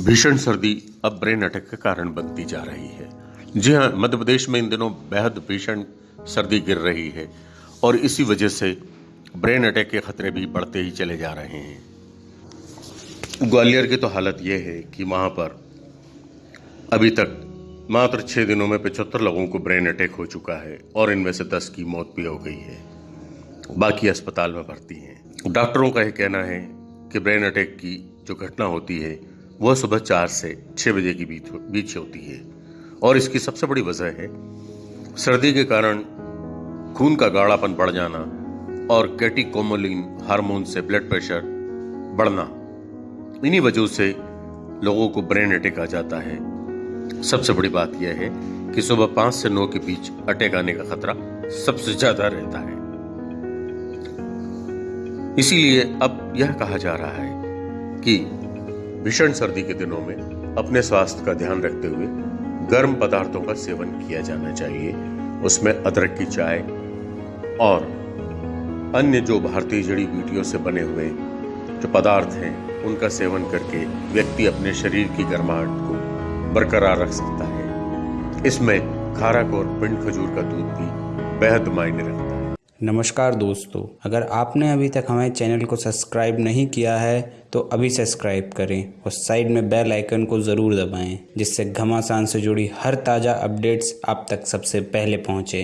भीषण सर्दी अब ब्रेन अटैक का कारण बनती जा रही है। जी हाँ मध्य प्रदेश में इन दिनों बेहद भीषण सर्दी गिर रही है और इसी वजह से ब्रेन अटैक के खतरे भी बढ़ते ही चले जा रहे हैं। ग्वालियर की तो हालत यह है कि वहाँ पर अभी तक मात्र छः दिनों में पचहत्तर लोगों को ब्रेन अटैक हो चुका है और इनमें से दस की मौत भी हो गई है। बाकी अस्पताल में भर्ती हैं। डॉक्टरों का यह कहना है कि ब्रेन अटैक की जो घटना होती है वह सुबह चार से छः बजे के बीच बीच होती है। और इसकी सबसे बड़ी वजह है सर्दी के कारण खून का गाढ़ापन बढ़ जाना और कैटिकोमोलिन हार्मोन से ब्लड प्रेशर बढ़ना। इन्हीं वजहों से लोगों को ब्रेन अटैक आ जाता है। सबसे बड़ी बात यह है कि सुबह पाँच से नौ के बीच अटैक आने का खतरा सबसे ज़्यादा रहता है। इसीलिए अब यह कहा जा रहा है कि भीषण सर्दी के दिनों में अपने स्वास्थ्य का ध्यान रखते हुए गर्म पदार्थों का सेवन किया जाना चाहिए। उसमें अदरक की चाय और अन्य जो भारतीय जड़ी बूटियों से बने हुए जो पदार्थ हैं, उनका सेवन करके व्यक्ति अपने शरीर की गर्माहट को बरकरार रख सकता है। इसमें खारक और पिंड खजूर का दूध भी बेहद मायने रखता है। नमस्कार दोस्तों, अगर आपने अभी तक हमारे चैनल को सब्सक्राइब नहीं किया है तो अभी सब्सक्राइब करें और साइड में बेल आइकन को ज़रूर दबाएँ, जिससे घमासान से जुड़ी हर ताज़ा अपडेट्स आप तक सबसे पहले पहुँचे।